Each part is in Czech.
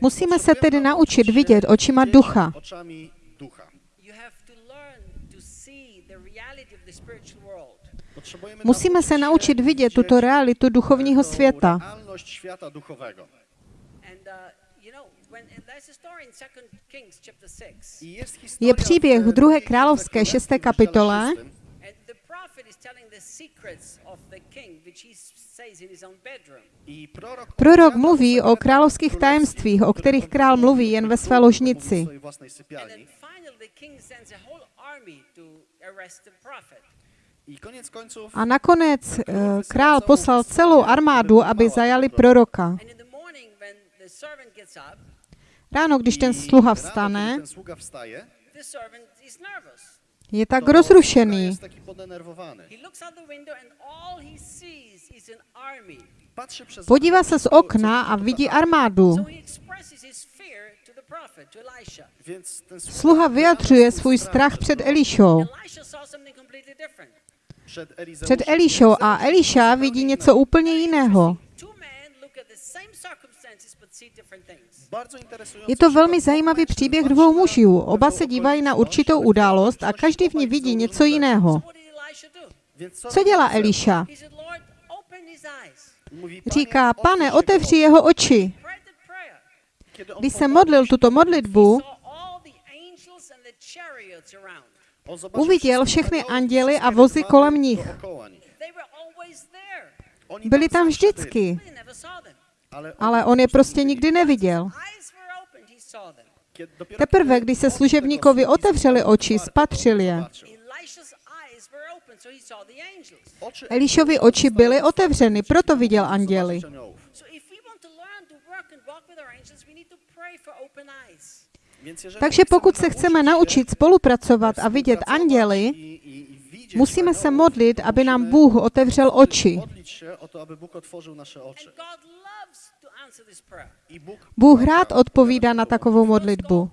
Musíme se tedy naučit vidět očima ducha. Musíme se naučit vidět tuto realitu duchovního světa. Je příběh v 2. královské 6. kapitole, Prorok mluví o královských tajemstvích, o kterých král mluví jen ve své ložnici. A nakonec eh, král poslal celou armádu, aby zajali proroka. Ráno, když ten sluha vstane, je tak rozrušený. Podívá se z okna a vidí armádu. Sluha vyjadřuje svůj strach před Elišou. Před Elišou a Eliša vidí něco úplně jiného. Je to velmi zajímavý příběh dvou mužů. Oba se dívají na určitou událost a každý v ní vidí něco jiného. Co dělá Eliša? Říká, pane, otevři jeho oči. Když se modlil tuto modlitbu, uviděl všechny anděly a vozy kolem nich. Byli tam vždycky ale on je prostě, prostě nikdy neviděl. Teprve, když se služebníkovi otevřeli oči, spatřil je. Elišovi oči byly otevřeny, proto viděl anděly. Takže pokud se chceme naučit spolupracovat a vidět anděly, musíme se modlit, aby nám Bůh otevřel oči. Bůh rád odpovídá na takovou modlitbu,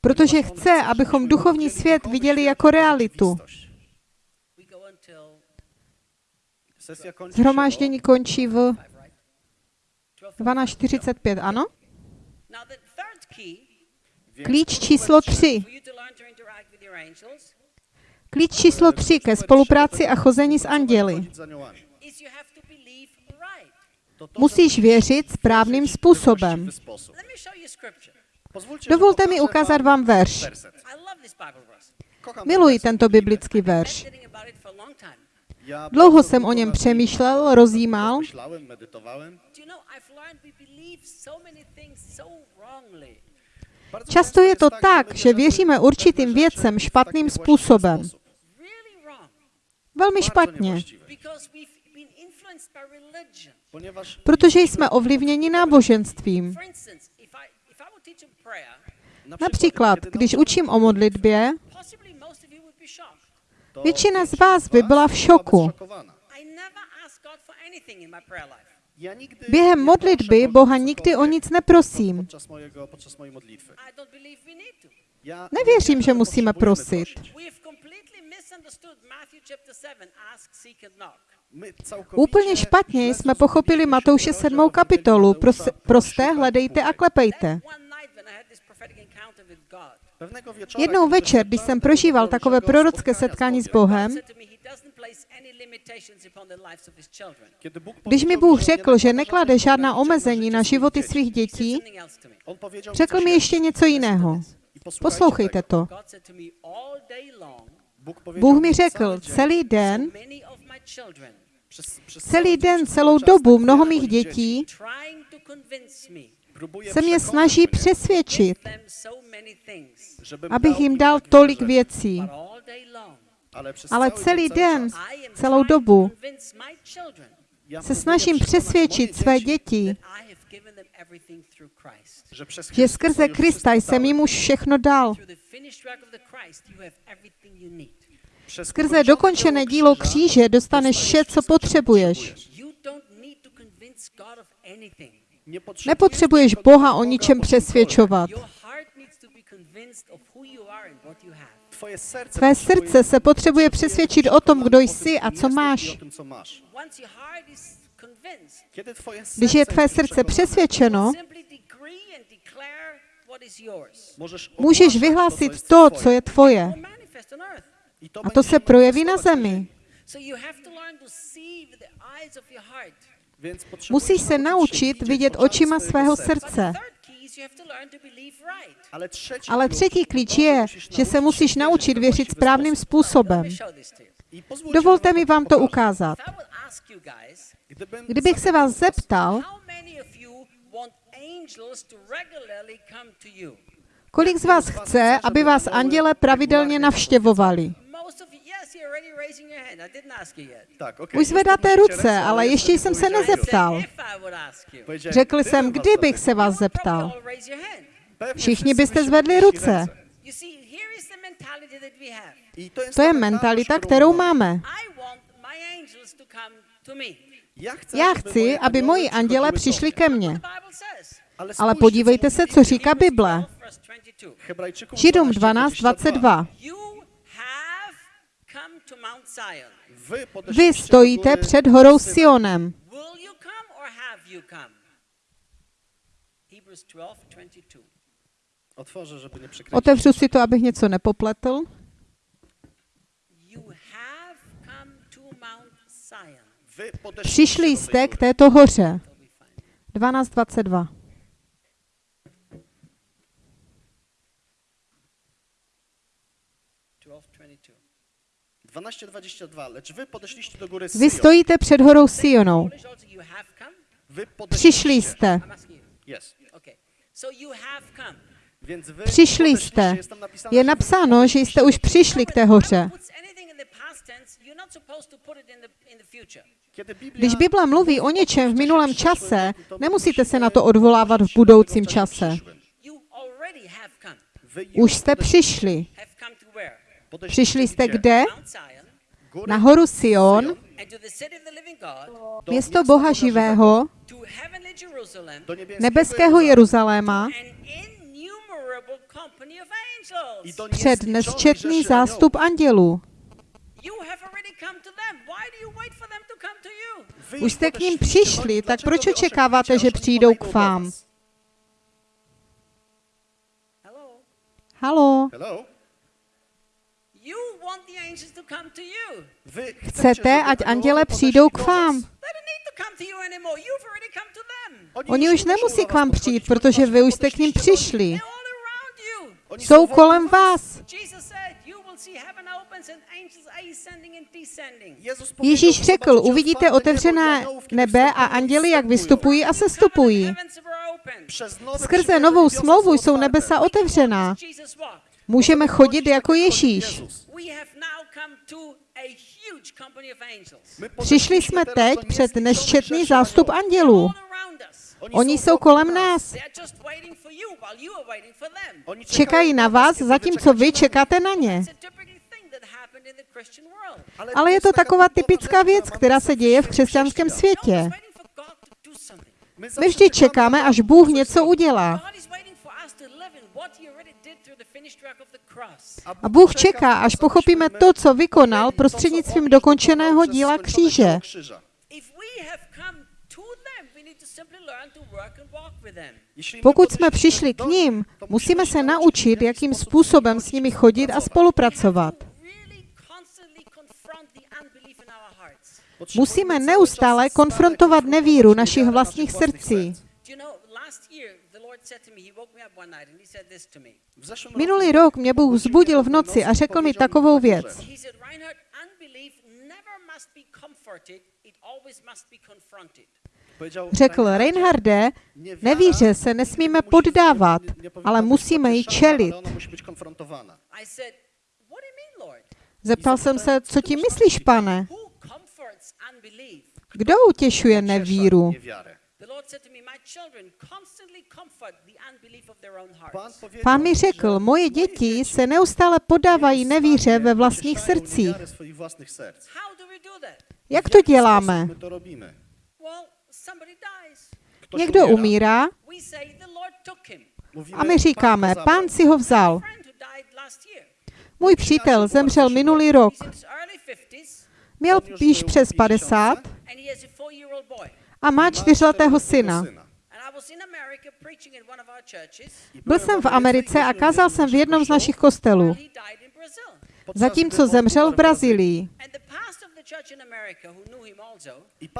protože chce, abychom duchovní svět viděli jako realitu. Zhromáždění končí v 12.45, ano? Klíč číslo 3. Klíč číslo 3 ke spolupráci a chození s anděly musíš věřit správným způsobem. Dovolte mi ukázat vám verš. Miluji tento biblický verš. Dlouho jsem o něm přemýšlel, rozjímal. Často je to tak, že věříme určitým věcem špatným způsobem. Velmi špatně protože jsme ovlivněni náboženstvím. Například, když učím o modlitbě, většina z vás by byla v šoku. Během modlitby Boha nikdy o nic neprosím. Nevěřím, že musíme prosit. Úplně špatně jsme pochopili Matouše 7. kapitolu. Prosté hledejte a klepejte. Jednou večer, když jsem prožíval takové prorocké setkání s Bohem, když mi Bůh řekl, že neklade žádná omezení na životy svých dětí, řekl mi ještě něco jiného. Poslouchejte to. Bůh mi řekl, celý den Celý den, celou dobu mnoho mých dětí se mě snaží přesvědčit, abych jim dal tolik věcí. Ale celý den, celou dobu se snažím přesvědčit své děti, že skrze Krista jsem jim už všechno dal. Skrze dokončené dílo kříže dostaneš vše, co potřebuješ. Nepotřebuješ Boha o ničem přesvědčovat. Tvé srdce se potřebuje přesvědčit o tom, kdo jsi a co máš. Když je tvé srdce přesvědčeno, můžeš vyhlásit to, co je tvoje. A to se projeví na zemi. Musíš se naučit vidět očima svého srdce. Ale třetí klíč je, že se musíš naučit věřit správným způsobem. Dovolte mi vám to ukázat. Kdybych se vás zeptal, kolik z vás chce, aby vás anděle pravidelně navštěvovali. Už zvedáte ruce, ale ještě jsem se nezeptal. Řekl jsem, kdybych se vás zeptal. Všichni byste zvedli ruce. to je ta mentalita, kterou máme. Já chci, aby moji anděle přišli ke mně. Ale, podívejte se, co říká Bible. 12, verse 22. Hebrajczyków Židům 12, 12, 22. You have come to Mount Zion. Wy, Vy stojíte před horou. Sionem. Will you come or have you come? Hebrews 12, 22. Otworzę, żeby nie przekryć. Otevřu si to, abych něco nepopletl. You have come to Mount Zion. Wy podeszliście Přišli jste k této hoře. It'll be fine. 12.22. 12:22, lecz wy podeszliście do góry Vy stojíte před horou Sionou. Wy podeszliście. Přišli jste. Jest. Okay. So you have come. Więc wy Přišli jste. Je napsáno, že jste už přišli k té hoře. Když Bible mluví o něčem v minulém čase, nemusíte se na to odvolávat v budoucím čase. Už jste přišli. Have come to where? Podeszliście Přišli jste kde? Na horu Sion, město Boha živého, nebeského Jeruzaléma, před nesčetný zástup andělů. Už jste k ním přišli, tak proč očekáváte, že přijdou k vám? Halo, Hello? You want the angels to come to you. Wy chcecie, chcete, ať aniołowie anděle přijdou k vám. Oni už nemusí k vám přijít, protože vy už jste k ním přišli. Jsou kolem vás. Jesus said, You will see heaven opens and angels ascending and descending. Jezus powiedział, Ježíš řekl, uvidíte otevřené nebe a anděli, jak vystupují a sestupují. Skrze novou smlouvu jsou nebesa otevřená. Můžeme chodit jako Ježíš. Přišli jsme teď před nesčetný zástup andělů. Oni jsou kolem nás. Čekají na vás, zatímco vy čekáte na ně. Ale je to taková typická věc, která se děje v křesťanském světě. My vždy čekáme, až Bůh něco udělá. A Bůh čeká, až pochopíme to, co vykonal prostřednictvím dokončeného díla kříže. Pokud jsme přišli k ním, musíme se naučit, jakým způsobem s nimi chodit a spolupracovat. Musíme neustále konfrontovat nevíru našich vlastních srdcí. Minulý rok mě Bůh vzbudil v noci a řekl mi takovou věc. Řekl Reinharde, nevíře se nesmíme poddávat, ale musíme ji čelit. Zeptal jsem se, co ti myslíš, pane? Kdo utěšuje nevíru? Niewiarę. The Lord said to me, My children constantly comfort the unbelief of their own Pan hearts. powiedział, Pán mi řekl, moje děti se neustále podávají nevíře ve vlastních srdcích. Jak to děláme? Někdo umírá, A my říkáme, pán si ho vzal. Můj přítel zemřel minulý rok. He's in his early 50s Měl již přes w 50 and he has a four-year-old boy. A má čtyřletého syna. Byl jsem v Americe a kázal jsem v jednom z našich kostelů, zatímco zemřel v Brazílii.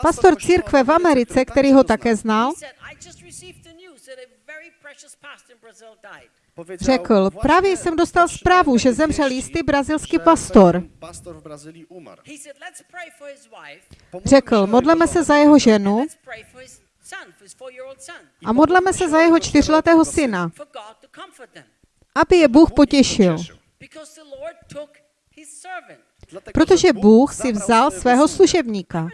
Pastor církve v Americe, který ho také znal, řekl, právě jsem dostal zprávu, že zemřel jistý brazilský pastor. Řekl, modleme se za jeho ženu a modleme se za jeho čtyřletého syna, aby je Bůh potěšil. Protože Bůh si vzal svého služebníka.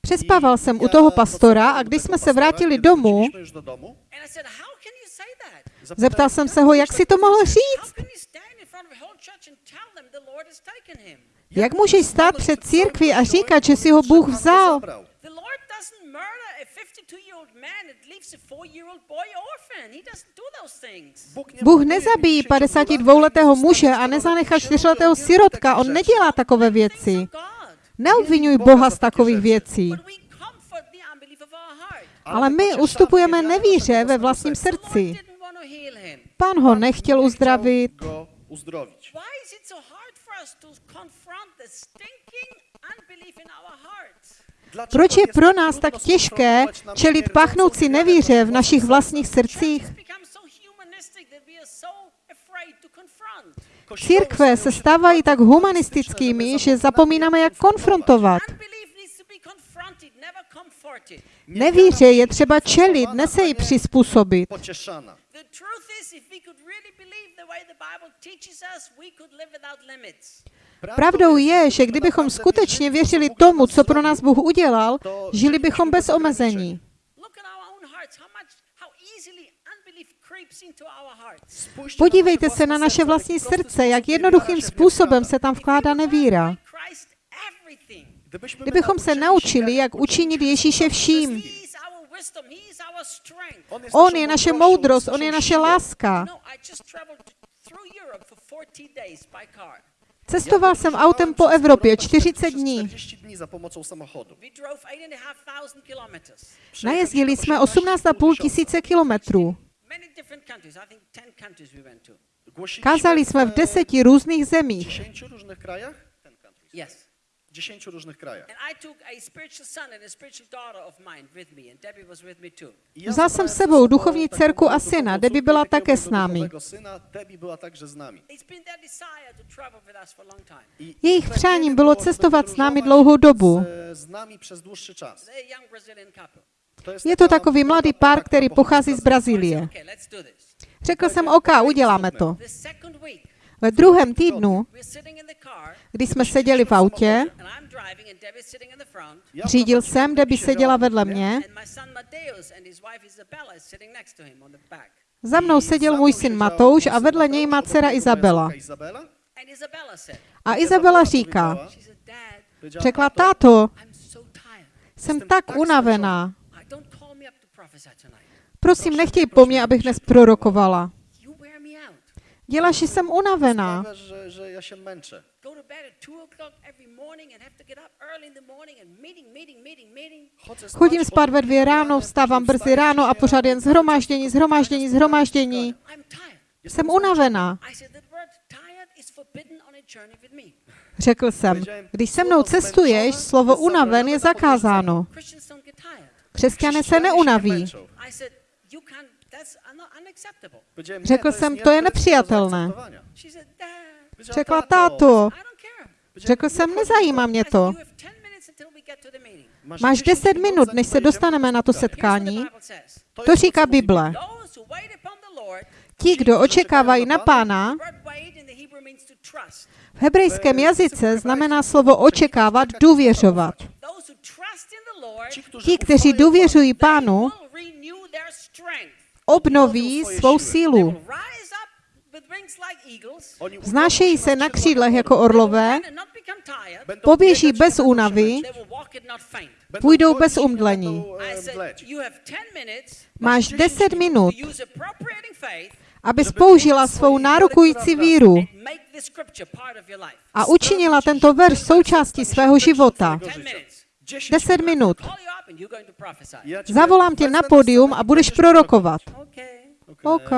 Přespával jsem u toho pastora a když jsme se vrátili domů, Wróciliśmy już do domu, And I said, how can you say that? zapytałem, zeptal jsem "Jak se ho, jak si to mohl říct. Jak můžeš stát před církví a říkat, že si ho Bůh vzal? The Lord doesn't murder a 52-year-old man and leaves a four-year-old boy orphan. He doesn't do those things. Bůh nezabíjí 52-letého muže a nezanechá čtyřletého sirotka. On nedělá takové věci. Neobvinuj Boha z takových věcí. Ale my ustupujeme nevíře ve vlastním srdci. Pán ho nechtěl uzdravit. Proč je pro nás tak těžké čelit pachnoucí nevíře v našich vlastních srdcích? Církve se stávají tak humanistickými, že zapomínáme, jak konfrontovat. Nevíře je třeba čelit, ne se jí přizpůsobit. Pocieszana. The truth is, if we could really believe the way the Bible teaches us, we could live without limits. Pravdou je, že kdybychom skutečně věřili tomu, co pro nás Bůh udělal, žili bychom bez omezení. Look at our own hearts, how much, how easily unbelief creeps into our hearts. Spójrzcie Podívejte se na naše vlastní jaki prosty srdce, jak jednoduchým způsobem se tam vkládá nevíra. Kdybychom se naučili, jak učinit Ježíše vším. On je naše moudrost, on je naše láska. I just traveled through Europe for 40 days by car. Cestoval jsem autem po Evropě 40 dní. 40 dní za pomocą samochodu. We drove 8,500 kilometers. Najezdili jsme 18,5 tisíce kilometrů. Many different countries. I think 10 countries we went to. Głosiliśmy Kázali jsme v deseti různých zemích. 10 różnych krajach? Yes. W 10 różnych krajach. And I took a spiritual son and a spiritual daughter of mine with me, and Debbie was with me too. I ja Vzal jsem s sebou sobą duchovní dcerku a syna. Debbie byla také s námi. Jejich ich přáním bylo cestovat s námi dlouhou dobu. Jest Je to takový mladý pár, který pochodzi pochází z Brazílie. Řekl jsem, OK, uděláme to. Ve druhém týdnu, když jsme seděli v autě, řídil jsem, Debbie seděla vedle mě, za mnou seděl můj syn Matouš a vedle něj má dcera Izabela. A Izabela říká, řekla, "Tato, táto, jsem tak unavená. Prosím, nechtěj po mně, abych dnes prorokovala. Děláš, že jsem unavená. Męczę. Chodím spát ve dvě ráno, vstávám brzy ráno a pořád jen zhromáždění, zhromáždění, zhromáždění. Jsem unavená. Řekl jsem, když se mnou cestuješ, slovo unaven je zakázáno. Křesťané se neunaví. męczą. I said, you can't, that's un- unacceptable. Powiedziałem, nie, Řekl jsem, to je nepřijatelné. Řekla, "Tato, táto, I don't care. řekl jsem, nezajímá mě to. you have 10 minutes until we get to the meeting. Máš 10 minut, než se dostaneme na to setkání. To říká Bible. Ti, kdo očekávají na pána, v hebrejském jazyce znamená slovo očekávat, důvěřovat. Ti, kteří důvěřují pánu, obnoví svou sílu. Vznášejí se na křídlech jako orlové, Poběží bez únavy, Půjdou bez nie omdlení. będą, I said, mdleć. you have 10 minutes Máš 10 minut, abys použila svou nárokující víru a učinila tento verš součástí svého života. 10 minutes. 10 minut. Zavolám tě na pódium a budeš prorokovat. Okay. OK.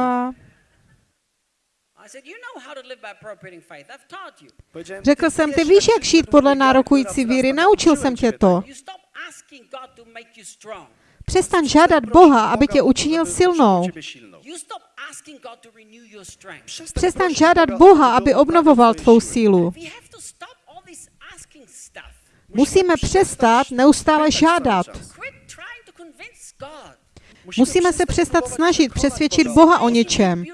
I said, you know how to live by appropriating faith. I've taught you. Powiedziałem, Řekl jsem, ty víš, jak žít podle nárokující víry, naučil jsem tě to. You stop asking God to make you strong. Přestaň žádat Boha, aby tě učinil silnou. You stop asking God to renew your strength. Přestaň žádat Boha, aby obnovoval tvou sílu. Musíme přestat neustále žádat. Musíme se přestat snažit přesvědčit Boha o něčem.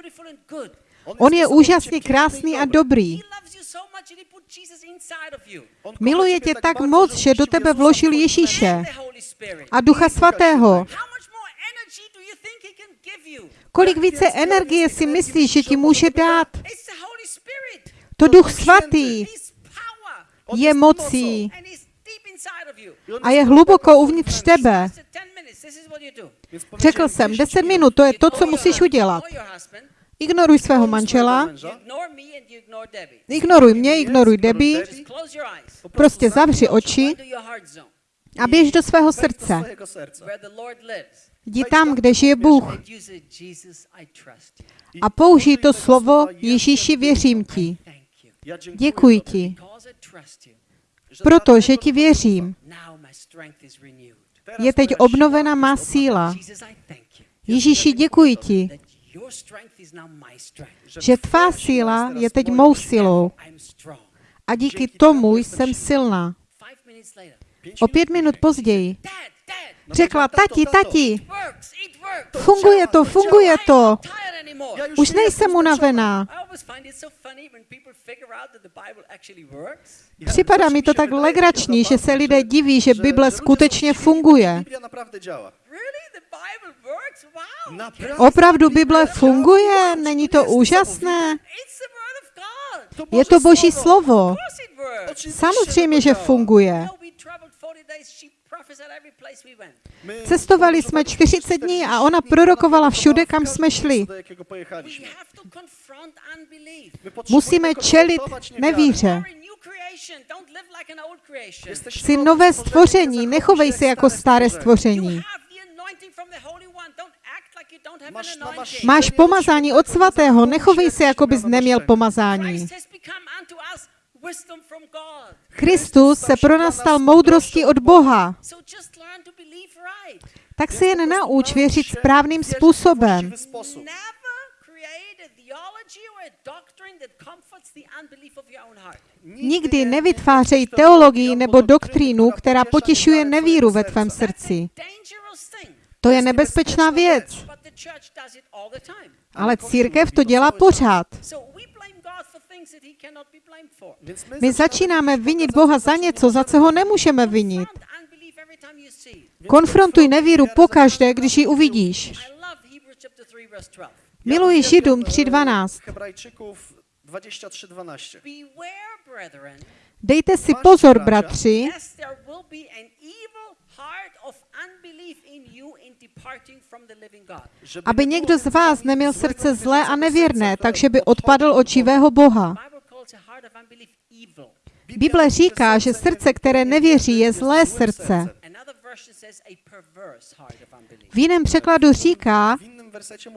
On je úžasně krásný a dobrý. Miluje tě tak moc, že do tebe vložil Ježíše a Ducha Svatého. Kolik více energie si myslíš, že ti může dát? To Duch Svatý je mocí And he's deep inside of you. A je hluboko uvnitř tebe. I said, 10 minutes, this is what you do. Řekl jsem, 10 minut, to je to, co musíš udělat. Ignoruj svého manžela, ignoruj mě, ignoruj Debbie, prostě zavři oči a běž do svého srdce. Jdi tam, kde žije Bůh a použij to slovo Ježíši věřím ti. Děkuji ti, protože ti věřím. Je teď obnovena má síla. Ježíši, děkuji ti, že tvá síla je teď mou silou a díky tomu jsem silná. O pět minut později řekla, tati, tati, funguje to, funguje to. Už nejsem unavená. I always find it so funny when people figure out that the Bible actually works. Připadá mi to tak legrační, že se lidé diví, že Bible skutečně funguje. Opravdu Bible funguje? Není to úžasné? Je to Boží slovo. Samozřejmě, že funguje. We traveled 40 days. She prophesied every place we went. My Cestovali jsme 40 dní a ona prorokovala všude, kam jsme šli. Musíme čelit konfrontować niewiarę. nevíře. Jsi nové stworzeniem, stvoření, nechovej se jako staré stvoření. Máš pomazání od svatého, nechovej se, jako bys neměl pomazání. Kristus se pro nás stal moudrostí od Boha. Tak se jen nauč věřit správným způsobem. Nikdy nevytvářej teologii nebo doktrínu, která potěšuje nevíru ve tvém srdci. To je nebezpečná věc. The time. Ale církev to dělá pořád. My začínáme vinit Boha za něco, za co ho nemůžeme vinit. Konfrontuj nevíru pokaždé, když ji uvidíš. I love Hebrews chapter 3 verse 12. Miluji Židům 3.12. Hebrajczyków 23:12. Beware, brethren, Dejte si pozor, bratři, aby někdo z vás neměl srdce zlé a nevěrné, takže by odpadl od živého Boha. Bible říká, že srdce, které nevěří, je zlé srdce. V jiném překladu říká,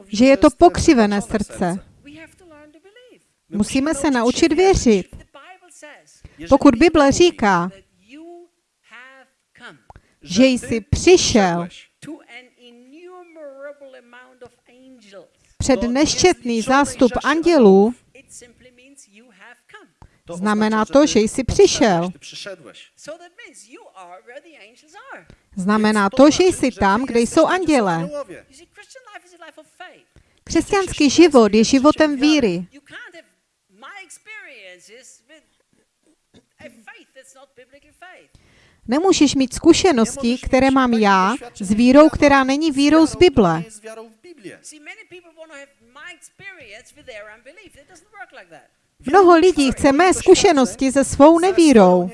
že je to pokřivené srdce. We have to learn to believe. My Musíme se naučit věřit. The Bible says Jeżeli Pokud Bible říká, that you have come že jsi přišel przyszedłeś to an innumerable amount of angels. před niezliczonej zástup andělů, It simply means you have come. to znamená to, že jsi přišel. Znamená to, že jsi tam, kde jsou tam, gdzie są anděle. aniołowie. You see, Christian life is a life of faith. Křesťanský život je životem víry. Nemůžeš mít zkušenosti, které mám já, s vírou, která není z vírou z Bible. Mnoho lidí chce mé zkušenosti se svou nevírou.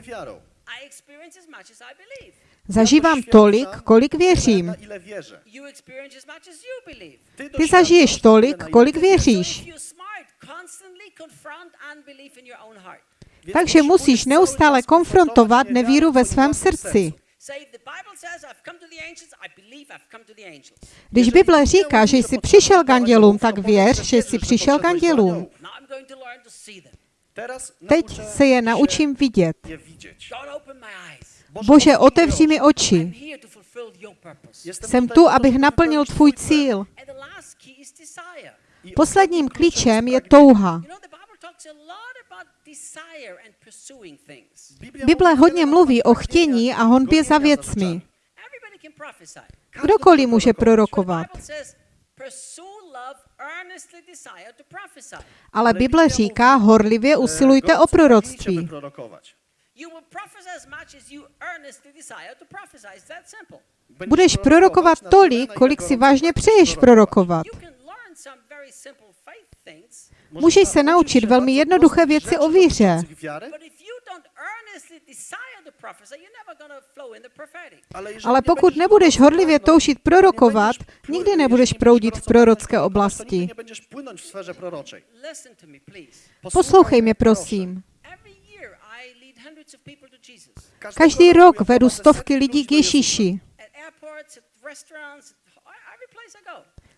Zažívám tolik, kolik věřím. Ty zažiješ tolik, kolik věříš. Takže musíš neustále konfrontovat nevíru ve svém srdci. Když Bible říká, že jsi přišel k andělům, tak věř, že jsi přišel k andělům. Teď se je naučím vidět. Bože, otevři mi oči. Jsem tu, abych naplnil tvůj cíl. Posledním klíčem je touha. Bible hodně mluví o chtění a honbě za věcmi. Kdokoliv může prorokovat. Ale Bible říká, horlivě E, usilujte o proroctví. Budeš prorokovat tolik, kolik si vážně přeješ prorokovat. Můžeš se naučit velmi jednoduché věci o víře. Ale pokud nebudeš horlivě toužit prorokovat, nikdy nebudeš proudit v prorocké oblasti. Poslouchej mě, prosím. Každý rok vedu stovky lidí k Ježíši.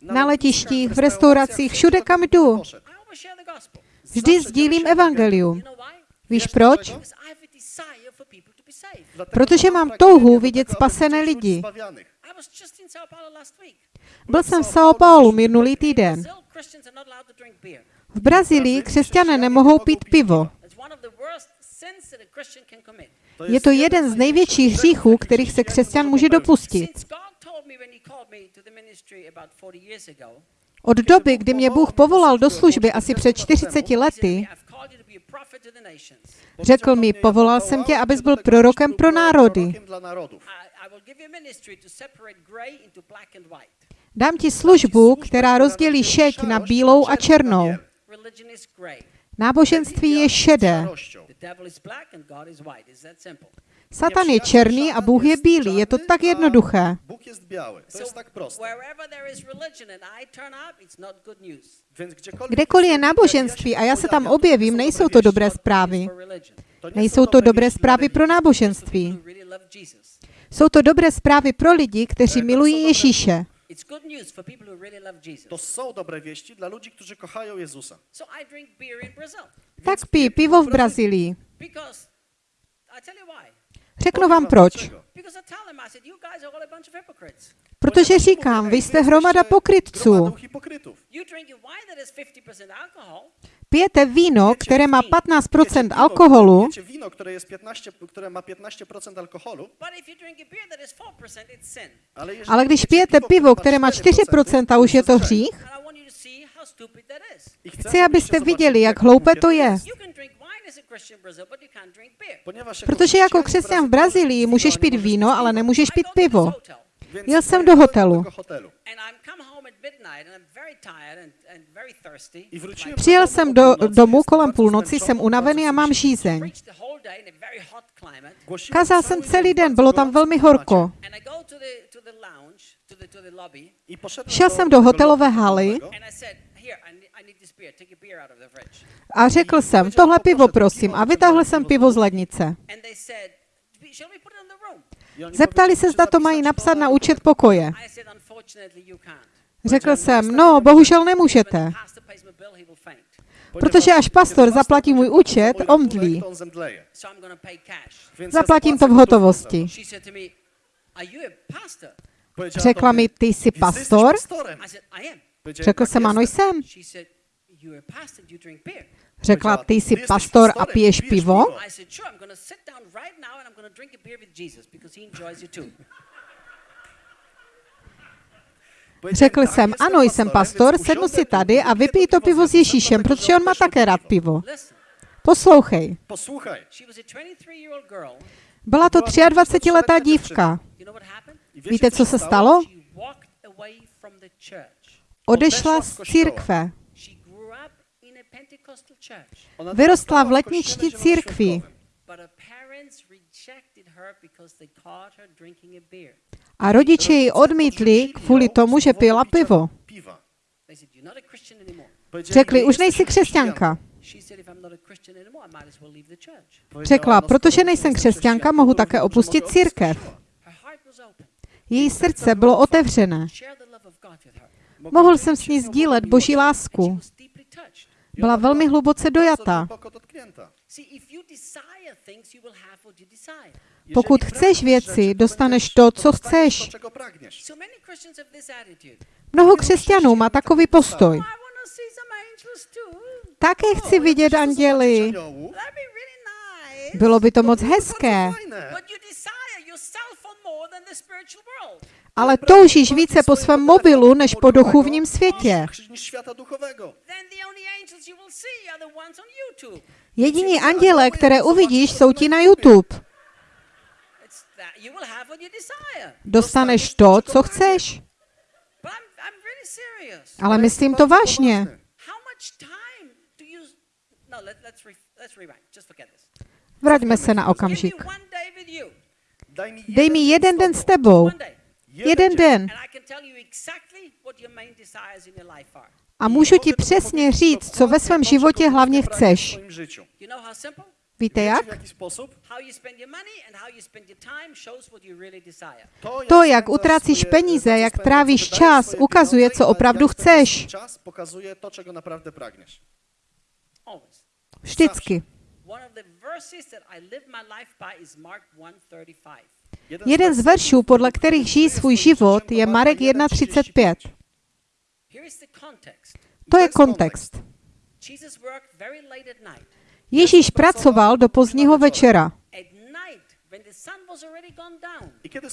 Na letištích, v restauracích, všude, kam jdu. Vždy sdílím evangelium. Víš proč? Because I have a desire for people to be saved. Protože mám touhu vidět spasené lidi. Byl jsem v São Paulo minulý týden. V Brazílii křesťané nemohou pít pivo. Je to jeden z největších hříchů, kterých se křesťan může dopustit. Since God told me when he called me to the ministry about 40 years ago, Od doby, kdy mě Bůh povolal do služby asi před 40 he said to lety, řekl mi, povolal jsem tě, abys byl prorokem pro národy. Dám ti službu, která rozdělí šeť na bílou a černou. Náboženství je šedé. Satan je černý a Bůh je bílý. Je to tak jednoduché. Jest biały. To jest tak gdziekolwiek Kdekoliv je jest náboženství a já se tam objevím, nejsou to dobré zprávy. Nejsou są to dobre dobré zprávy pro náboženství. Jsou to dobré zprávy pro lidi, kteří milují Ježíše. To są dobre wieści dla ludzi, którzy kochają Jezusa. Tak pij pivo v Brazílii. Řeknu vám proč. A. Protože říkám, vy jste hromada pokrytců. Gromadą hipokrytów. You drink a wine that has 50% alcohol, Pijete víno, které má 15% Pijecie piwo, alkoholu, Pijecie wino, które, jest 15, które ma 15% alkoholu, but if you drink a beer that is 4%, it's sin. ale, když pijete pivo, které má 4%, už je to hřích. Chci, abyste viděli, jak hloupé to je. Ponieważ Protože jako křesťan v Brazílii můžeš pít víno, ale nemůžeš pít pivo. Jel jsem do hotelu. Přijel jsem do domu kolem půlnoci, jsem unavený a mám žízeň. Kazal cały jsem celý den, bylo tam velmi horko. Šel jsem do hotelové haly a beer out of the fridge." A řekl jsem, tohle pivo prosím. A vytáhl jsem pivo z lednice. Zeptali se, zda to mají napsat na účet pokoje. Řekl jsem, no, bohužel nemůžete. Protože až pastor zaplatí můj účet, omdlí. Zaplatím to v hotovosti. Řekla mi, ty jsi "Więc ty jesteś pastor? pastorem?" I said, "I am." Powiedziałem, Řekl "Tak jsem, ano jestem." jsem. Řekla, ty jsi pastor a piješ pivo? pivo. I said, "Sure. I'm going to sit down right now and I'm going to drink a beer with Jesus because he enjoys it too." Powiedziałem, Řekl "Tak, jsem, ano, jsem pastor, sednu si tady a vypij to pivo s Ježíšem, protože on má také rád pivo. Poslouchej. Posłuchaj. she was a 23-year-old girl. Byla to 23-letá dívka. Víte, co se stalo? Odešla z církve. Vyrostla v letničtí církvi. a rodiče ji odmítli kvůli tomu, že pila pivo. Řekli, "Nie už nejsi křesťanka. Řekla, "No, protože nejsem křesťanka, mohu také opustit církev. Její srdce bylo otevřené. Mohl jsem s ní sdílet boží lásku. Byla velmi hluboce dojata. Pokud chceš věci, dostaneš to, co chceš. Mnoho křesťanů má takový postoj. Také chci ja vidět anděli. Bylo by to moc hezké, ale toužíš více po svém mobilu než po duchovním světě. Jediní anděle, které uvidíš, jsou ti na YouTube. Dostaneš to, co chceš. Ale myslím to vážně. No. Vraťme se na okamžik. Dej mi jeden den s tebou. Jeden den. And I can tell you exactly what your main desires in your life are. A můžu ti přesně říct, co ve svém životě hlavně chceš. Víte jak? w jaki sposób? How you spend your money and how you spend your time shows what you really desire. To, jak utrácíš peníze, jak trávíš čas, ukazuje, co opravdu chceš. Vždycky. One of the verses that I live my life by is Mark 1:35. Jeden z veršů, podle kterých žijí svůj život, je Marek 1.35. Here is the context. To je kontext. Ježíš pracoval do pozdního večera.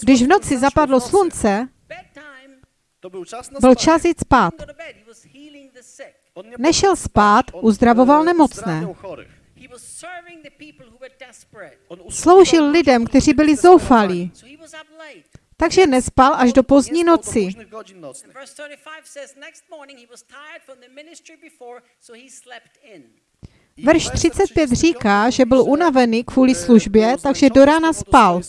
Když v noci zapadlo slunce, byl čas jít spát. Nešel spát, uzdravoval nemocné. Uzdrawiał chorych. He was serving the people who were desperate. On usługiwał Sloužil lidem, kteří byli zoufalí. Takže nespal až do pozdní noci. późnych godzin And nocnych. verse 35 says, Next morning he was tired from the ministry before, so he slept in. I Verš werset 35 říká, že byl unavený kvůli službě, był takže do rána spal.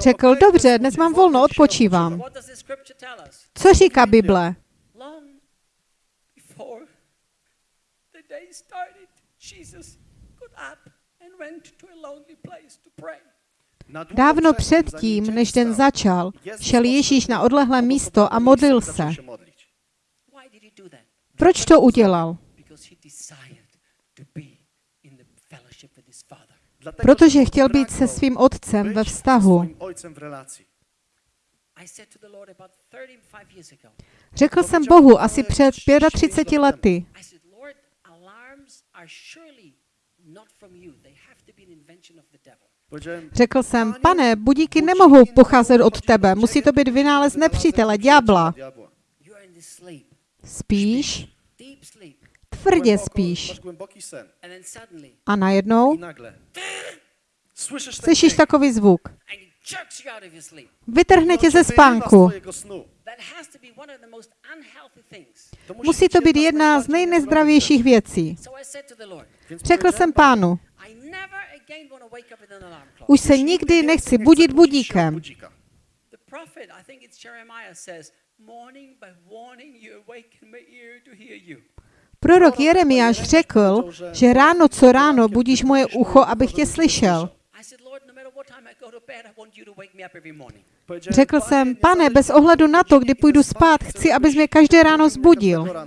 Řekl, "Okej, to dobře, dnes mám volno, odpočívám. Co říká Bible? Before the day started, Jesus got up and went to a lonely place to pray. Dávno předtím, než den začal, šel Ježíš na odlehlé místo a modlil se. się modlić. Why did he do that? Proč to udělal? Protože chtěl být se svým otcem ve vztahu. Řekl jsem Bohu asi před 35 lety. I said, Lord, alarms are surely not from you. They have to be an invention of the devil. Powiedziałem, Řekl jsem, pane, budíky nemohou pocházet od tebe, musí to být vynález nepřítele, ďábla. Spíš, tvrdě spíš. A najednou slyšíš takový zvuk. And he jerks you out of your sleep. Vytrhne tě ze spánku. twojego snu. That has to be one of the most unhealthy things. To Musí to být jedna z nejnezdravějších věcí. Řekl jsem pánu, I never again want to wake up with an alarm clock. už se "Już nikdy nechci budit budíkem. budzika. The prophet, I think it's Jeremiah, says, Morning by morning you awaken my ear to hear you. Prorok Jeremiáš řekl, že ráno co ráno budíš moje ucho, abych tě slyšel. Řekl "Panie, jsem, pane, bez ohledu na to, kdy půjdu spát, chci, abys mě každé ráno zbudil.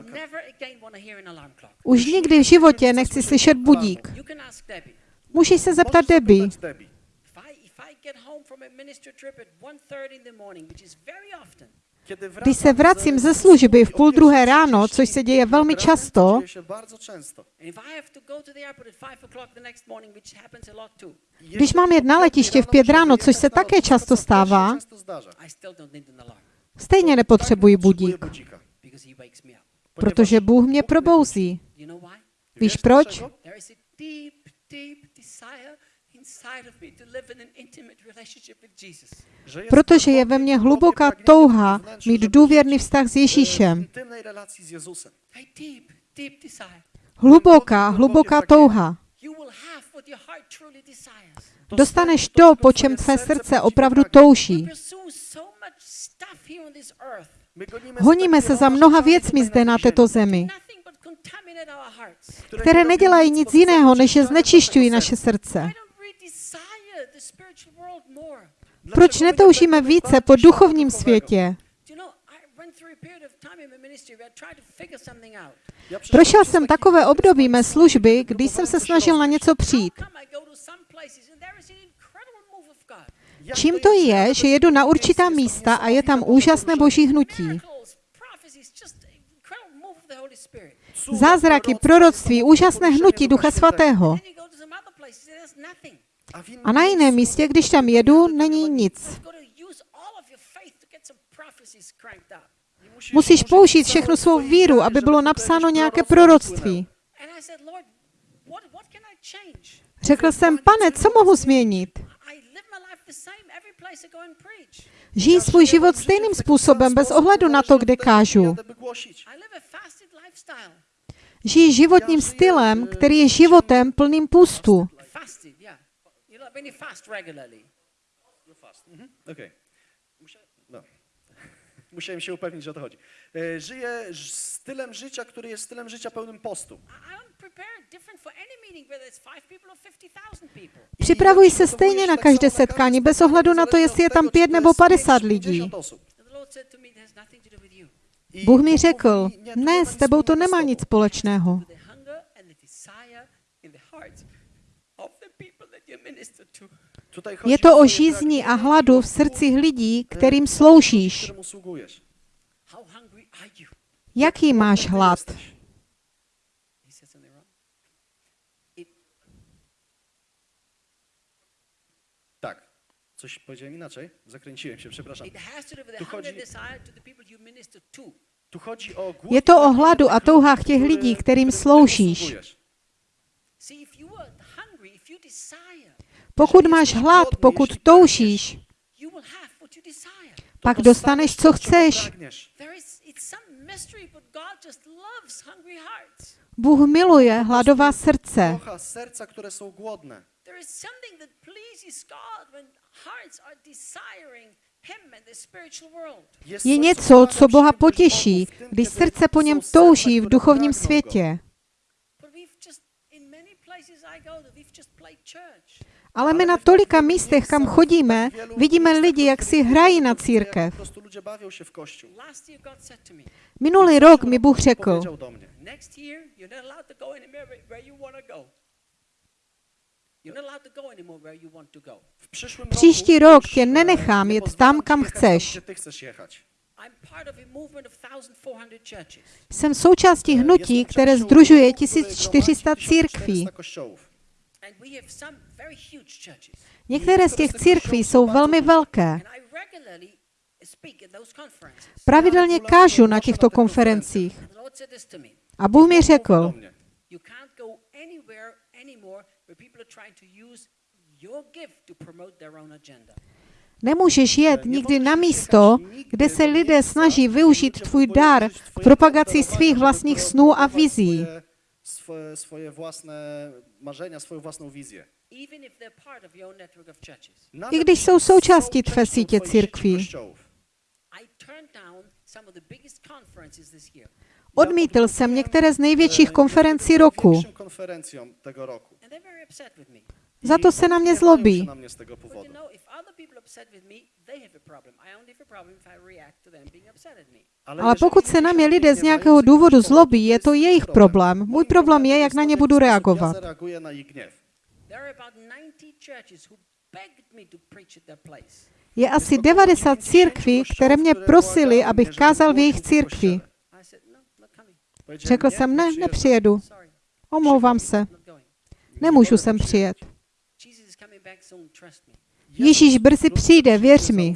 Už nikdy v životě nechci slyšet budík. Můžeš se zeptat Debbie. Zapytać Debbie. If I, if I get home from a ministry trip at 1.30 in the morning, which is very often, Kiedy Když se vracím ze služby v půl druhé 1:30, ráno, což se děje velmi často, to dzieje się bardzo często. and if I have to go to the airport at 5 o'clock the next morning, which happens a lot too, Když mám jet na letiště v pět ráno, což se také často stává, stejně nepotřebuji budík, protože Bůh mě probouzí. Víš proč? Protože je ve mně hluboká touha mít důvěrný vztah s e, Ježíšem. Hluboká, hluboká touha. Dostaneš to, po čem tvé srdce opravdu touží. gonimy Honíme se za mnoha věcmi zde na této zemi, které nedělají nic jiného, než že znečišťují naše srdce. Proč netoužíme více po duchovním světě? Prošel jsem takové období mé služby, kdy jsem se snažil na něco přijít. Čím to je, že jedu na určitá místa a je tam úžasné boží hnutí? Zázraky, proroctví, úžasné hnutí Ducha Svatého. A na jiném místě, když tam jedu, není nic. Musíš použít všechnu svou víru, aby bylo napsáno nějaké proroctví. Řekl jsem, pane, co mohu změnit? I live my life the same every place I go and preach. Žij svůj život stejným způsobem, bez ohledu na to, kde kážu. I live a fasted lifestyle. Žij životním stylem, který je životem plným půstu. Yeah. You know, when you fast regularly. Okej. Musia- No. Musiałem się upewnić, że o to chodzi. E, Żyję ż- stylem życia, który jest stylem życia pełnym postu. I I don't prepare it different for any meeting, whether it's five people or 50,000 people. Připravuj se stejně na každé setkání, bez ohledu na to, jestli je tam pět nebo padesát lidí. And the Lord said to me, it has nothing to do with you. Bůh mi řekl, ne, s tebou to nemá nic společného. With the hunger and the desire in the hearts of the people that you minister to. Je to o žízni a hladu v srdcích lidí, kterým sloužíš. Jaký máš hlad? Coś powiedziałem inaczej? Zakręciłem się, przepraszam. Tu chodzi-. Tu chodzi o Je to o hladu a touhách těch lidí, kterým którym sloužíš. sługujesz. See, if you are hungry, if you desire, Pokud máš hlad, pokud toužíš, desire. pak dostaneš, co chceš. Bůh miluje hladová srdce. Kocha serca, które są głodne. There is something that pleases God when hearts are desiring Him and the spiritual world. Jest Je něco, co Boha potěší, když srdce po něm touží v duchovním světě. Ale my na tolika místech, kam chodíme, vidíme lidi, jak si hrají na církev. Minulý rok mi Bůh řekl, Příští rok tě nenechám jet tam, kam chceš. Tam, gdzie ty chcesz jechać. I'm part of a movement of 1,400 churches. Jsem součástí hnutí, které združuje ruchu, który 1400 gromadzi církví. 1400 kościołów. And we have some very huge churches. Některé z těch církví jsou velmi velké. Pravidelně kážu na těchto konferencích. A Bůh mi řekl, nemůžeš jet nikdy na místo, kde se lidé snaží využít tvůj dar k propagaci svých vlastních snů a vizí. Swoje, swoje, swoje własne marzenia, swoją własną wizję. Even if they're part of your own network of churches. Nawet I když jsou součástí tvé sítě církví. sieci kościołów. I turned down some of the biggest conferences this year. Odmítl jsem některé z největších konferencí roku. Za to se na mě zlobí. na mnie z tego But you powodu. know, if other people are upset with me, they have a problem. I only have a problem if I react to them being upset at me. Ale pokud se na mě lidé z nějakého důvodu zlobí, je to jejich ich problém. Můj problém je, jak na ně budu reagovat. Je asi 90 církví, které mě prosili, abych kázal v jejich církvi. No, Řekl jsem, ne, nepřijedu. Omlouvám se. Nemůžu sem přijet. Ježíš brzy přijde, věř mi.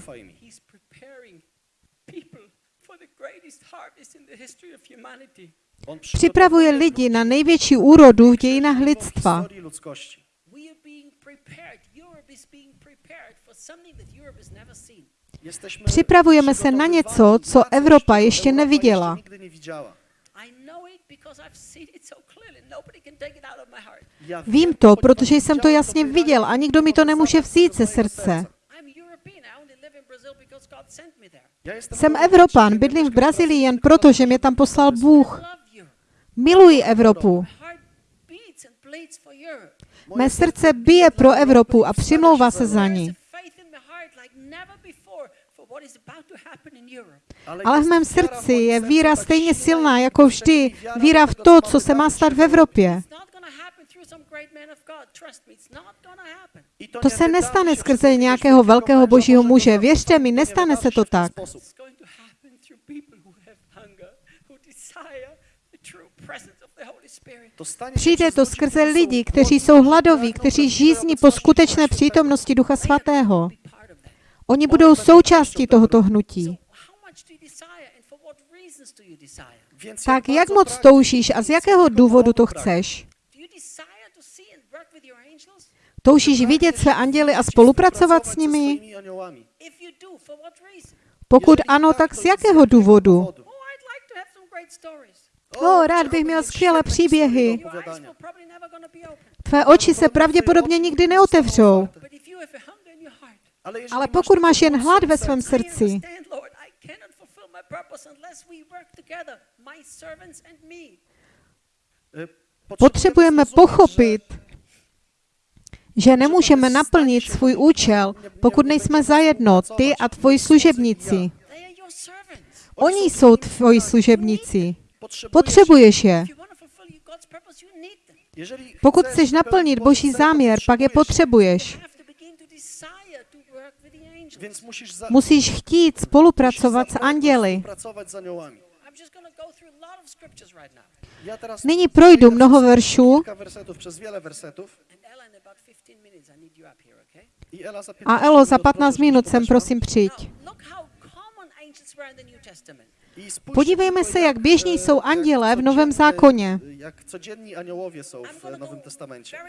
Připravuje lidi na největší úrodu v dějinách lidstva. Připravujeme se na něco, co Evropa ještě Europa neviděla. Jeszcze nigdy nie widziała. I know it because I've seen it so clearly. Nobody can take it out of my heart. Ja Vím to, protože jsem to jasně viděl a nikdo mi to nemůže vzít ze srdce. Jsem Evropan, bydlím v Brazílii jen proto, že mě tam poslal Bůh. Miluji Evropu. My heart beats and bleeds for Europe. Mé srdce bije pro Evropu a přimlouvá se za ní. Ale v mém srdci je víra stejně silná jako vždy. Víra v to, co se má stát v Evropě. To se nestane skrze nějakého velkého božího muže. Věřte mi, nestane se to tak. It's going to happen through people who have hunger, who desire the true presence of the Holy Spirit. Přijde to skrze lidi, kteří jsou hladoví, kteří žízní po skutečné přítomnosti Ducha Svatého. Oni budou součástí tohoto hnutí. Tak jak moc toužíš a z jakého důvodu to chceš? Toužíš vidět své anděly a spolupracovat s nimi? Pokud ano, tak z jakého důvodu? Oh. O, rád bych měl skvělé příběhy. Tvé oči se pravděpodobně nikdy neotevřou. Ale pokud máš jen hlad ve svém srdci, potřebujeme pochopit, že nemůžeme naplnit svůj účel, pokud nejsme zajedno, ty a tvoji služebníci. Oni jsou tvoji služebníci. Potřebuješ je. Pokud chceš naplnit Boží záměr, pak je potřebuješ. Musíš chtít spolupracovat s anděli. Nyní projdu mnoho veršů kilka wersetów, przez wiele wersetów. And Ella, in about 15 minutes, I need you up here, okay? I Ela za 15 a Elo, za minut 15 proszę, minut sem prosím přijď. Podívejme se, jak běžní jsou anděle v Novém zákoně. Jak aniołowie są w Nowym Testamencie.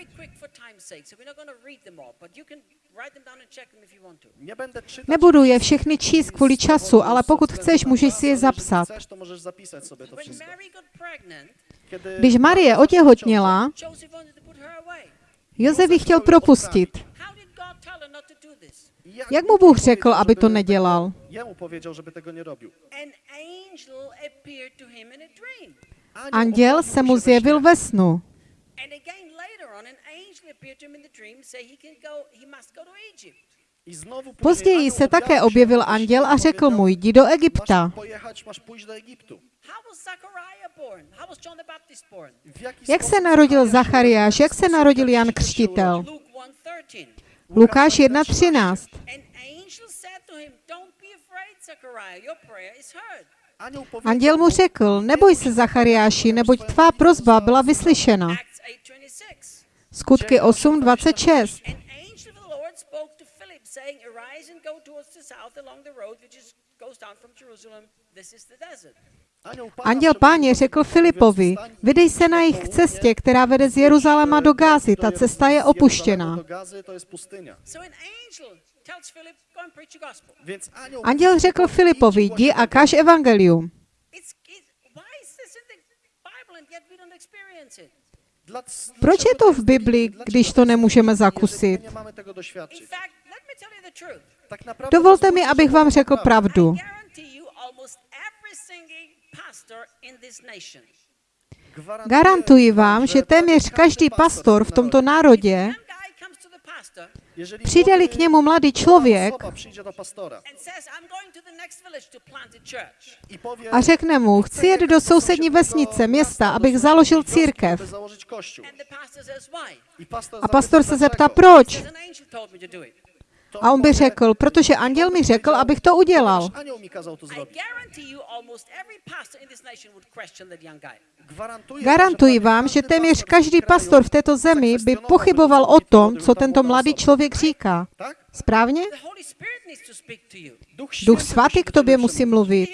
Nebudu je všechny číst kvůli času, ale pokud chceš, můžeš si je zapsat. Když Marie otěhotněla. Josef ji chtěl propustit. Jak mu Bůh řekl, aby to nedělal? Jemu powiedział, żeby tego nie robił. An angel appeared to him in a dream. Anděl se mu zjevil ve snu. And again later on, an angel appeared to him in the dream, say he can go, he must go to Egypt. I znowu później Později se také objevil anděl a řekl mu, jdi do Egypta. Jak se narodil Zachariáš, jak se narodil Jan Křtitel? Urodził? Luke 1:13. Lukáš 1.13. An angel said to him, "Don't be afraid, Zachariah. Your prayer is heard." Anioł powiedział Anděl mu řekl, neboj se Zachariáši, neboť tvá prozba byla vyslyšena. Acts 8:26. Skutky 8.26. Anděl páně řekl Filipovi, vydej se na jejich cestě, která vede z Jeruzaléma do Gázy, ta cesta je opuštěná. Anděl řekl Filipovi, jdi a kaž evangelium. Proč je to v Biblii, když to nemůžeme zakusit? Dovolte mi, abych vám řekl pravdu. Garantuji vám, že téměř každý pastor v tomto národě, młody- k němu mladý člověk a řekne mu, chci jet do sousední vesnice, města, abych založil církev. A pastor se zeptá, proč? A on by řekl, protože anděl mi řekl, abych to udělal. Garantuji vám, že téměř každý pastor v této zemi by pochyboval o tom, co tento mladý člověk říká. Správně? Duch, svatý k tobě musí mluvit.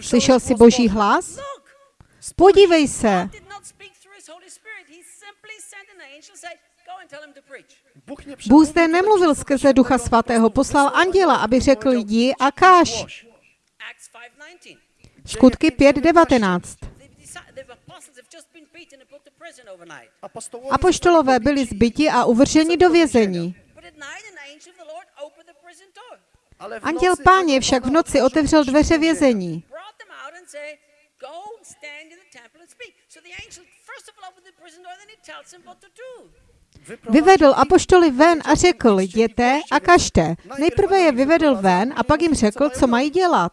Slyšel jsi boží hlas? Podívej se. Bůh, zde nemluvil skrze Ducha Svatého, poslal anděla, aby řekl jdi a 5:19. Skutky 5.19. The, disi- the apostles have just been beaten and put to prison overnight. Apostołowie Apoštolové byli zbyti a uvrženi do vězení. Anděl páně však v noci otevřel dveře vězení. Vyvedl apoštoly ven a řekl, jděte a kažte. Nejprve je vyvedl ven a pak jim řekl, co mají dělat.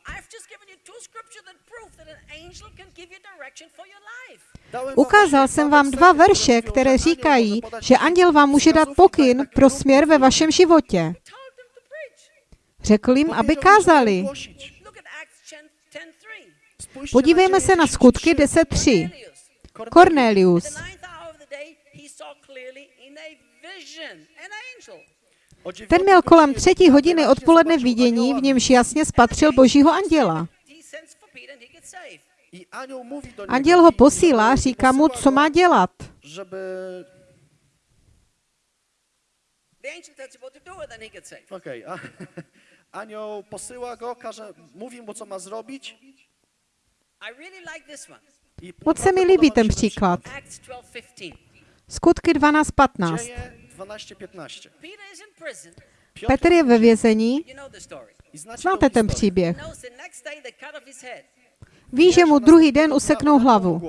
Ukázal jsem vám dva verše, které říkají, že anděl vám může dát pokyn pro směr ve vašem životě. Řekl jim, aby kázali. głosić. Look at Acts 10, 10:3. Spójrzcie Podívejme se na skutky 10:3. 10.3. Cornelius. Ten měl kolem třetí hodiny odpoledne vidění, v němž jasně spatřil božího anděla. Anděl ho posílá, říká mu, co má dělat. A anioł posyła go, każe, mówi mu, co ma zrobić. Moc se mi líbí ten příklad. Acts 12:15. Skutky 12.15. Dzieje 12-15. Peter is in prison. Piotr Petr je ve vězení. The Znáte ten příběh. The. Ví, že mu druhý den useknou hlavu.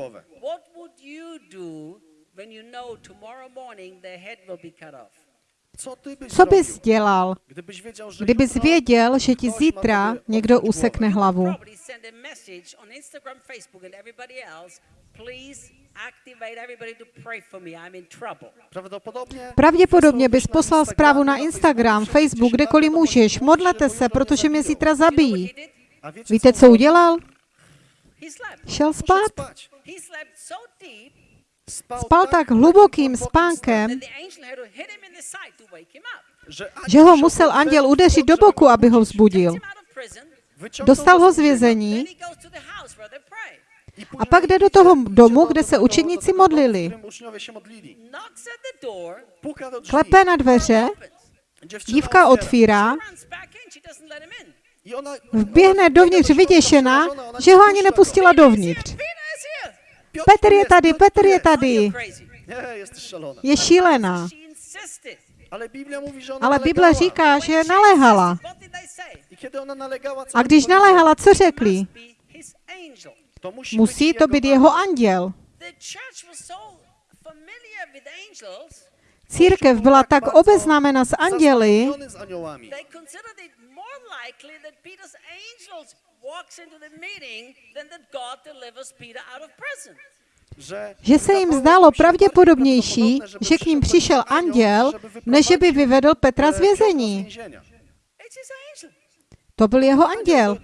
What would you do when you know tomorrow morning their head will be cut off? Co bys dělal, kdybys věděl, že ti zítra někdo usekne hlavu? Pravděpodobně bys poslal zprávu na Instagram, Facebook, kdekoliv můžeš. Modlete se, protože mě zítra zabijí. Víte, co udělal? Šel spát. Spal tak hlubokým spánkem, že ho musel anděl udeřit do boku, aby ho vzbudil. Dostal ho z Then vězení a pak jde do toho domu, kde se učedníci modlili. Klepe na dveře, dívka otvírá, vběhne dovnitř vyděšená, že ho ani nepustila dovnitř. Petr je tady, Petr je tady. Je šílená. Ale Bible říká, že she naléhala. A když naléhala, co řekli? Musí to být jeho anděl. Církev byla tak obeznámena s anděli, že se jim zdálo pravděpodobnější, že k ním přišel anděl, než že by wyprowadził, vyvedl Petra z e, Piotra vězení. To byl jeho anděl.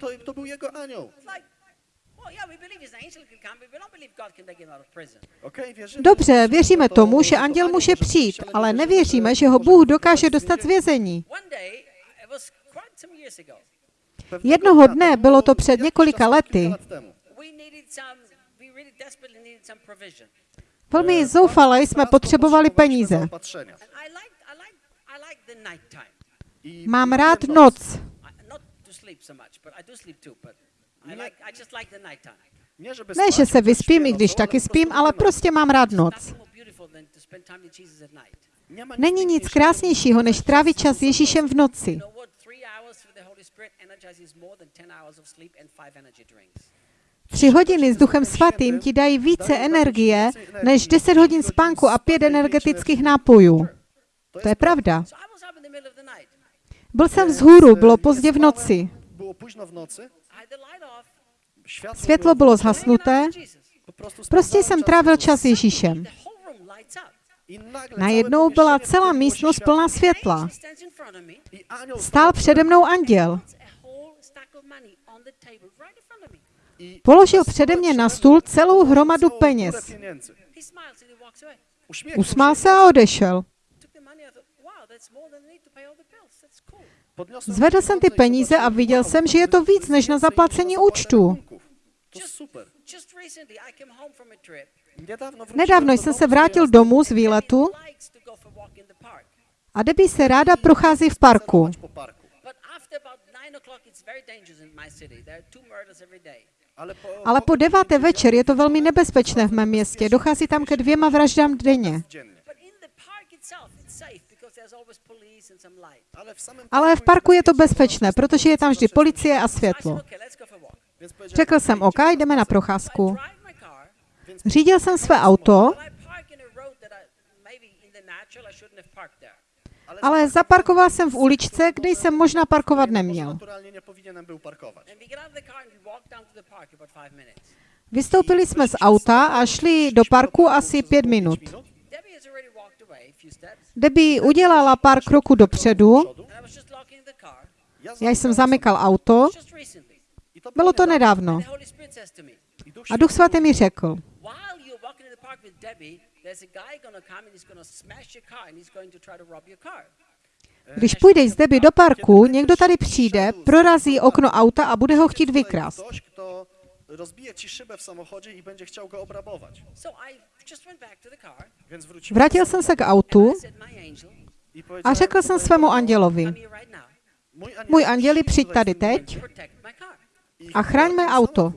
Dobře, věříme to- tomu, to že anděl může přijít, ale nevěříme, že ho Bůh dokáže dostat z vězení. Jednoho dne, bylo to před několika lety. Velmi zoufale jsme potřebovali peníze. Mám rád noc. Ne, že se vyspím, i když nocą, taky spím, ale prostě mám rád noc. Není nic krásnějšího, než trávit čas s Ježíšem v noci. You know what? Three hours with the Holy Spirit energizes more than 10 hours of sleep and five energy drinks. Tři hodiny s Duchem Svatým ti dají více energie než 10 hodin spánku a pět energetických nápojů. To je pravda. Byl jsem vzhůru, bylo pozdě v noci. Světlo bylo zhasnuté, prostě jsem trávil čas s Ježíšem. The whole room lights up. I nagle Najednou byla celá místnost plná světla. Stál přede mnou anděl. Položil přede mě na stůl celou hromadu peněz. Usmál se. a odešel. Zvedl jsem ty peníze a viděl jsem, že je to víc než na zaplacení účtu. Nedávno jsem se vrátil domů z výletu. A Debbie se ráda prochází v parku. Ale po, deváté večer je to velmi nebezpečné v mém městě. Dochází tam ke dvěma vraždám denně. Ale v parku je to bezpečné, protože je tam vždy policie a světlo. Řekl jsem, OK, jdeme na procházku. Řídil jsem své auto, ale zaparkoval jsem v uličce, kde jsem možná parkovat neměl. Vystoupili jsme z auta a šli do parku asi pět minut. Debbie udělala pár kroků dopředu, já jsem zamykal auto, bylo to nedávno. A Duch Svatý mi řekl, park with Debbie, there's a guy gonna come and he's gonna smash your car and he's going to try to rob your car. když půjdeš z Debbie do parku, někdo tady přijde, prorazí okno auta a bude ho chtít vykrást. Ktoś, kto rozbije ci szybę w samochodzie i będzie chciał go obrabować. So I just went back to the car Więc wróciłem Vrátil jsem se k autu a řekl jsem svému andělovi, můj anděli, přijď tady teď a chraň mé auto.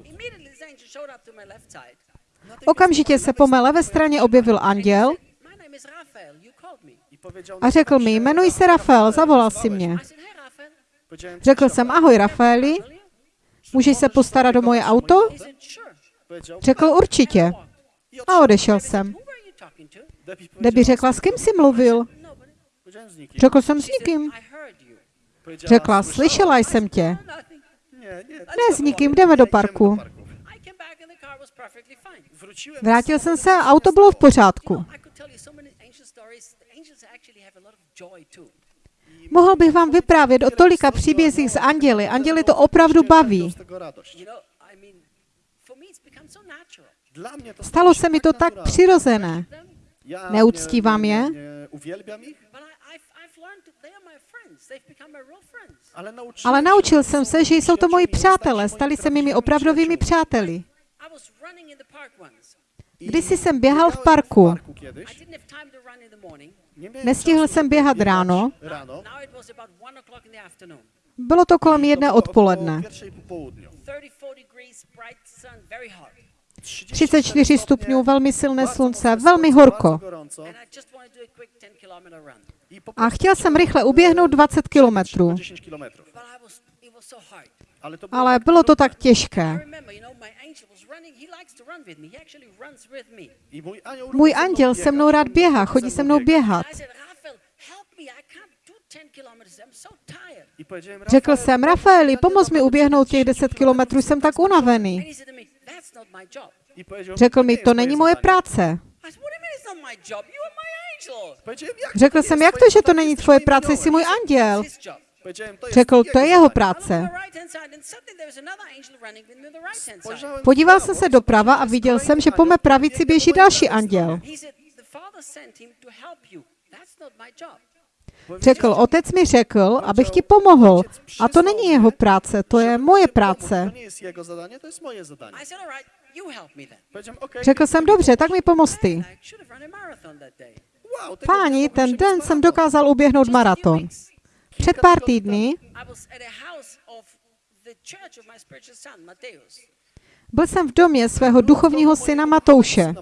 Okamžitě se po mé levé straně objevil anděl a řekl mi, jmenuj se Rafael, zavolal si mě. Řekl "Cześć, jsem, Rafael". ahoj Rafaeli, můžeš se postarat o moje auto? Řekl určitě. A odešel jsem. Debbie řekla, s kým jsi mluvil? Řekl jsem s nikým. Řekla, slyšela jsem tě. Ne, s nikým, jdeme do parku. I came back and the car was perfectly fine. Wróciłem Vrátil jsem se a auto bylo v pořádku. Mohl bych vám vyprávět o tolika příbězích z anděly. Anděly to opravdu baví. Stalo se mi to tak přirozené. Neuctívám je. ale naučil jsem se, že jsou to moji přátelé, stali se mými opravdovými přáteli. Kdysi jsem běhal v parku. Nestihl jsem běhat ráno. Bylo to kolem jedné odpoledne. około pierwszej po południu. 34 degrees, bright sun, very hot. 34 stupňů, velmi silné slunce, velmi horko. a quick 10 kilometer run. I po A prostu chtěl jsem rychle uběhnout e, 20 kilometrů, 10 kilometrów. But I was, it was so hard. Ale bylo to tak těžké. Můj anděl se mnou rád běhá, chodí se mnou běhat. I said, Raphael, help me. I can't do 10 kilometers. I'm so tired. I powiedziałem, Řekl jsem, Rafaeli, pomoz mi uběhnout těch 10 kilometrů, jsem tak unavený. Řekl mi, to není moje práce. Řekl jsem, jak to, že to není tvoje práce, jsi můj anděl. Řekl, to je jeho práce. Podíval jsem se doprava a viděl jsem, že po mé pravici běží další anděl. Řekl, otec mi řekl, abych ti pomohl. A to není jeho práce, to je moje práce. Řekl jsem, dobře, tak mi pomoz ty. Páni, ten den jsem dokázal uběhnout maraton. Před pár týdny byl jsem v domě svého duchovního syna Matouše.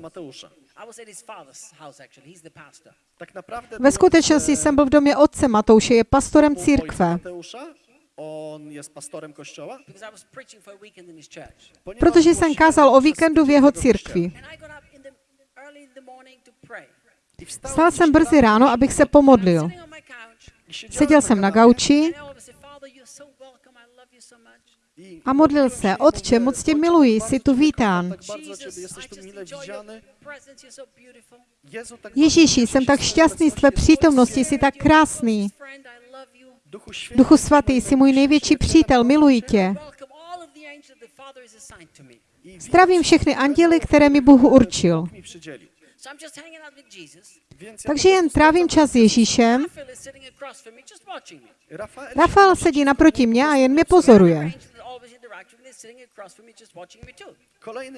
Ve skutečnosti jsem byl v domě otce Matouše, je pastorem církve. On pastorem Protože jsem kázal o víkendu v jeho církvi. Vstal jsem brzy ráno, abych se pomodlil. Seděl jsem na gauči a modlil se, Otče, moc tě "Ojcze, miluji, jsi tu vítán. Ježíši, jsem tak šťastný z tvé přítomnosti, jsi tak krásný. Duchu svatý, jsi můj největší přítel, miluji tě. Zdravím všechny anděly, které mi Bůh určil. Bóg mi przydzielił. So I'm just hanging out with Jesus. Więc ja Takže jen trávím čas s Ježíšem. Rafael, sedí naproti mě a jen mě pozoruje.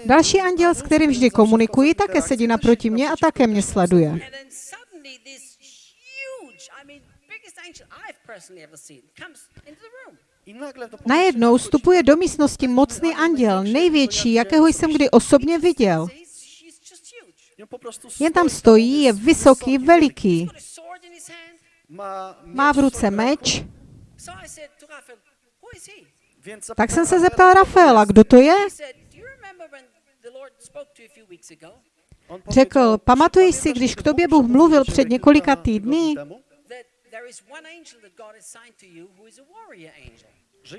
Další anděl, s kterým vždy komunikuji, také sedí naproti mě a také mě sleduje. And then suddenly this huge. I mean, biggest angel I've personally ever seen comes into the room. I nagle do Najednou vstupuje do místnosti mocný anděl, největší, jakého jsem kdy osobně viděl. He's, he's just huge. I on po prostu Jen tam stojí, je vysoký, veliký. Má v ruce meč. Tak jsem se zeptal Rafaela, kdo to je? Řekl, pamatuješ "Czy si, když k tobě Bůh mluvil před několika týdny,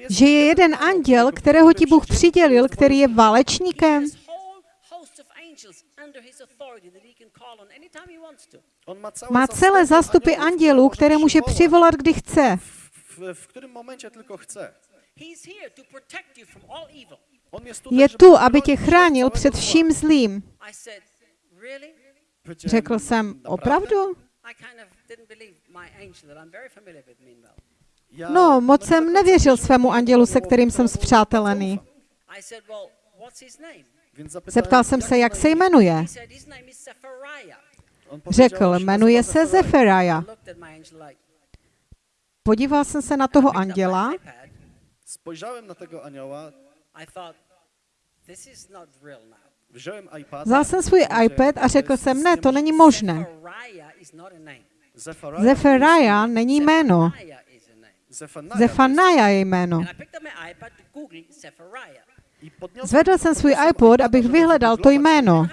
že je jeden anděl, kterého ti Bůh přidělil, který je válečníkem? Má celé zástupy andělů, které může přivolat, kdy chce. w którym momencie tylko chce. Je tu, aby tě chránil před vším zlým. Řekl jsem, opravdu? No, moc jsem nevěřil svému andělu, se kterým jsem to, Zeptal jsem se, jak se jmenuje. Řekl, jmenuje se Zeferaja. Podíval jsem se na toho anděla, vzal jsem svůj iPad a řekl jsem, ne, to není možné. Zeferaja není jméno. Zefanaja je jméno. Zvedl jsem svůj iPod, abych vyhledal to jméno.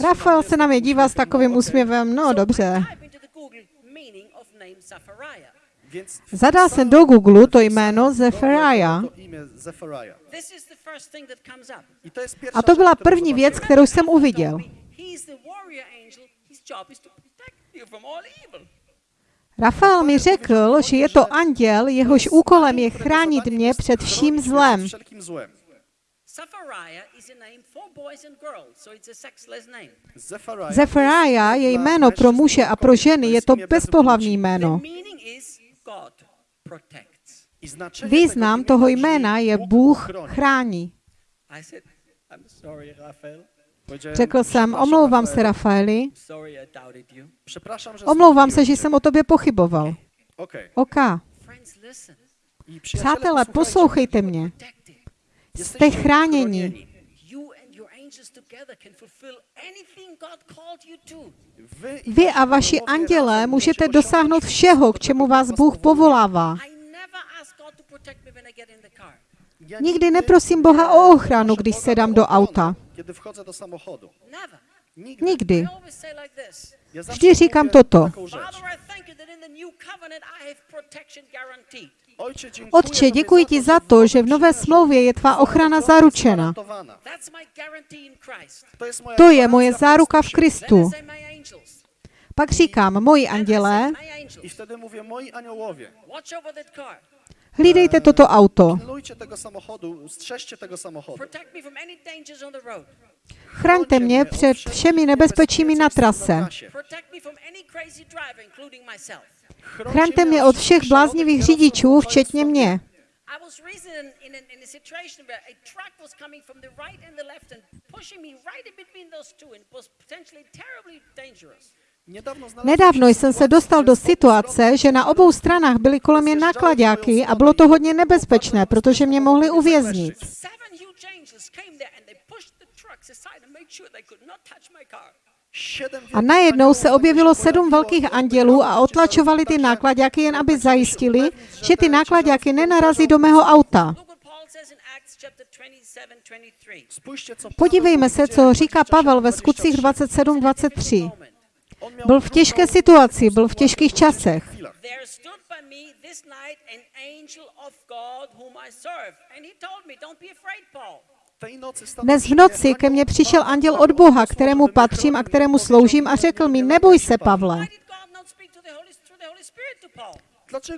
Rafael se na mě. dívá s takovým úsměvem, no dobře. Zadal jsem do Google to jméno Zefariah a to byla první věc, kterou jsem uviděl. Rafael mi řekl, že je to anděl, jehož úkolem je chránit mě před vším zlem. Wszelkim złem. Zephaniah is a name for boys and girls, so it's a sexless name. Zefariah Zefariah je jméno pro muže a pro ženy, je to bezpohlavní The jméno. meaning is God protects. I znaczenie Význam toho jména je Bůh chrání. Řekl jsem, "Przepraszam, omlouvám se, Rafael. Rafaeli. Omlouvám se, že jsem o tobě pochyboval. Okej. OK. Přátelé, poslouchejte mě. Jste chráněni. Vy a vaši andělé můžete dosáhnout všeho, k čemu vás Bůh povolává. Nikdy neprosím Boha o ochranu, když sedám do auta. Nikdy. Vždy říkám toto. Otče, děkuji ti za to, že v nové smlouvě je tvá ochrana zaručena. To je moje záruka v Kristu. Pak říkám, moji andělé, hlídejte toto auto. Chraňte mě před všemi nebezpečími na trase. Chraňte mě od všech bláznivých řidičů, včetně mě. Nedávno jsem se dostal do situace, že na obou stranách byly kolem mě nákladáky a bylo to hodně nebezpečné, protože mě mohli uvěznit. A najednou se objevilo sedm velkých andělů a otlačovali ty nákladáky jen aby zajistili, že ty nákladáky nenarazí do mého auta. Look what Paul says in Acts chapter 27, 23. Podívejme se, co říká Pavel ve skutcích 27.23. Byl v těžké situaci, byl v těžkých časech. Dnes v noci ke mně přišel anděl od Boha, kterému patřím a kterému sloužím a řekl mi, neboj se, Pavle.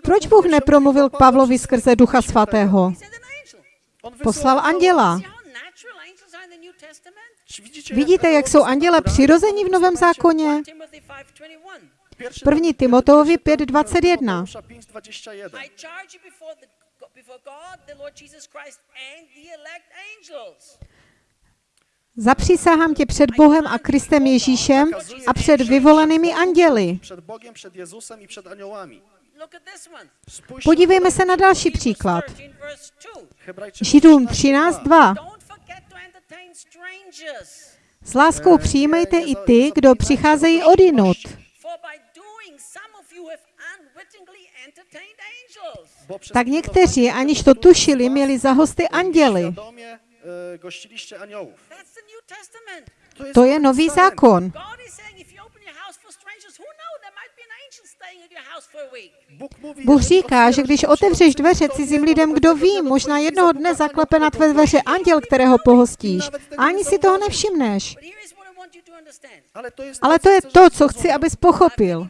Proč Bůh nepromluvil k Pavlovi skrze Ducha Svatého? Poslal anděla. Vidíte, jak jsou anděle přirození v Novém zákoně? Timothy 5:21. První Timoteovi 5.21. I charge you before the before God, the Lord Jesus Christ, and the elect angels. Zapřísahám tě před Bohem a Kristem Ježíšem a před vyvolenými anděli. Spójrzcie Podívejme se na další příklad. 13, verse 2. Hebrajczyków Židům 13:2. S láskou přijmejte i ty, kdo přicházejí odinut. Tak někteří, aniž to tušili, měli za hosty e, New Testament. To je nový zákon. Bůh, říká, že otwierasz když otevřeš dveře cizím lidem, kdo ví, možná jednoho dne zaklepe na tvé dveře anděl, kterého pohostíš. A ani si toho nevšimneš. Ale to je to, co chci, abys pochopil.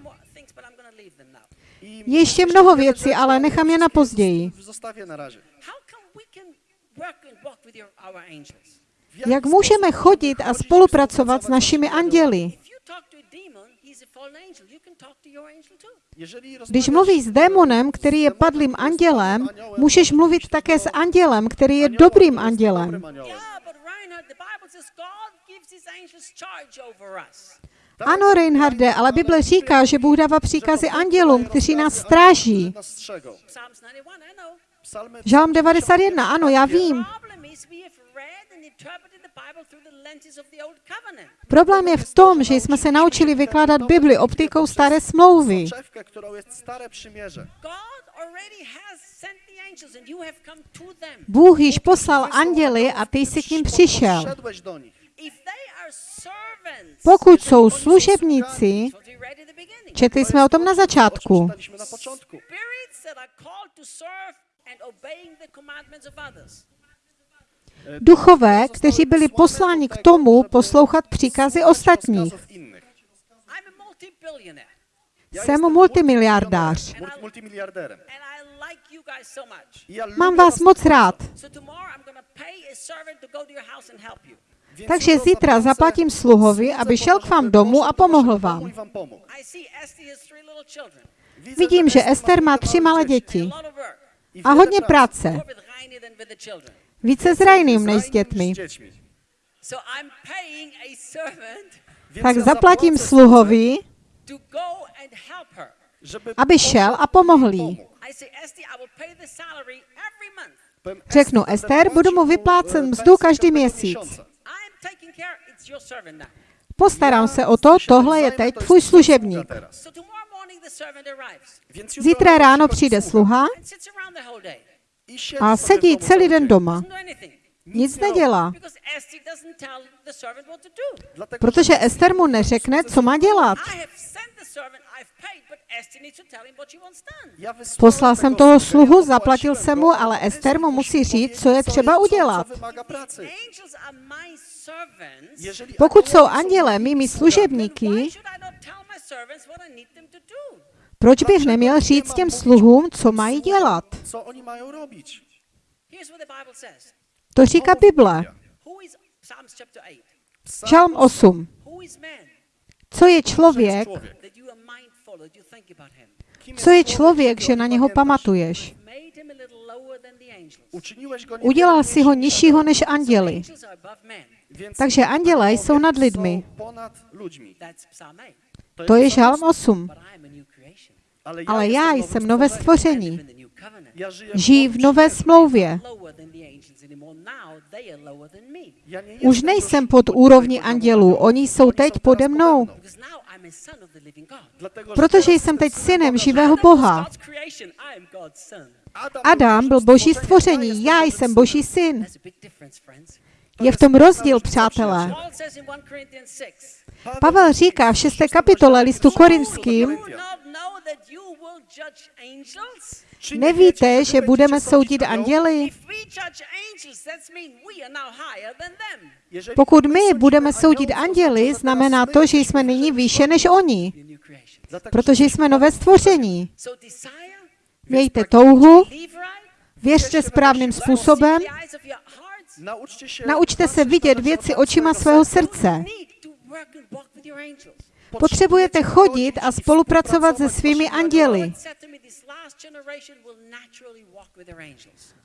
Ještě mnoho věcí, ale nechám je na později. Jak můžeme chodit a spolupracovat s našimi anděli? Když mluvíš s démonem, který je padlým andělem, můžeš mluvit také s andělem, který je dobrým andělem. Ano, Reinharde, ale Bible říká, že Bůh dává příkazy andělům, kteří nás stráží. Nas strzegą. Psalms 91, I know. Psalmy Žalm 91, ano, já vím. Problém je v tom, že jsme se naučili vykládat Bibli optikou staré smlouvy. soczewkę, którą jest stare przymierze. God already has sent the angels and you have come to them. Bůh již poslal anděli a ty jsi k ním přišel. Podszedłeś do nich. If they are servants, Pokud jsou služebníci, četli jsme o tom na začátku, duchové, kteří byli posláni k tomu poslouchat příkazy ostatních. Jsem multimiliardář Mám vás moc rád. Takže zítra zaplatím sluhovi, aby šel k vám domů a pomohl vám. Vidím, že Ester má tři malé děti A hodně práce. Více s Rajným než s dětmi. Tak zaplatím sluhovi, aby šel a pomohl jí. Řeknu, Ester, budu mu e, mzdu každý měsíc. Postarám se o to, tohle je teď tvůj služebník. Zítra ráno přijde sluha a sedí celý den doma. Nic nedělá, protože Ester mu neřekne, co má dělat. Poslal jsem toho sluhu, zaplatil jsem mu, ale Ester mu musí říct, co je třeba udělat. Pokud jsou anděle mými služebníky, proč bych neměl říct těm sluhům, co mají dělat? To říká Bible. Who is Psalms chapter 8? Psalm Žalm 8. Who is man Co je člověk, co je člověk, že na něho pamatuješ? Udělal si ho nižšího než anděli. Takže anděle jsou nad lidmi. są ponad ludźmi. That's Psalm 8. To je Psalm žalm 8. Ale já jsem nové stvoření. Žijí v nové smlouvě. Lower than the angels anymore. Now they are lower than me. Ja nie Už nejsem pod úrovní andělů, oni jsou teď pode mnou. Protože jsem teď synem živého Boha. Adam byl boží stvoření, já jsem boží syn. Je v tom rozdíl, přátelé. Paul says in 1 Corinthians 6. Pavel říká v 6. kapitole listu korinským, Do you not know that you will judge angels? Czy nie nevíte, že budeme soudit anděli? Pokud my budeme soudit anděli, znamená to, že jsme nyní výše než oni, protože jsme nové stvoření. Mějte touhu, věřte správným způsobem, naučte se vidět věci očima svého srdce. Potřebujete chodit a spolupracovat se svými anděli.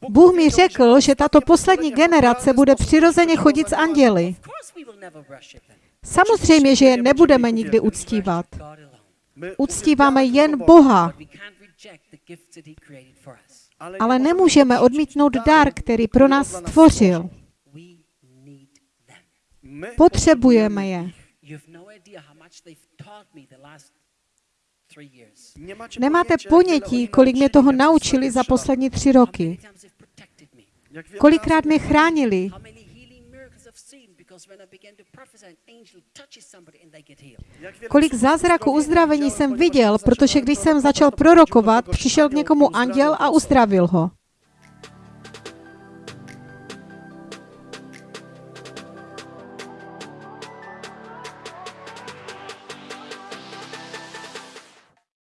Bůh mi řekl, že tato poslední generace bude přirozeně chodit s anděli. Samozřejmě, že je nebudeme nikdy uctívat. Uctíváme jen Boha, ale nemůžeme odmítnout dar, který pro nás stvořil. Potřebujeme je. Nemáte ponětí, kolik mě toho naučili za poslední tři How many roky. Kolikrát mě chránili. Kolik zázraků uzdravení jsem viděl, protože když jsem začal prorokovat, přišel k někomu anděl a uzdravil ho.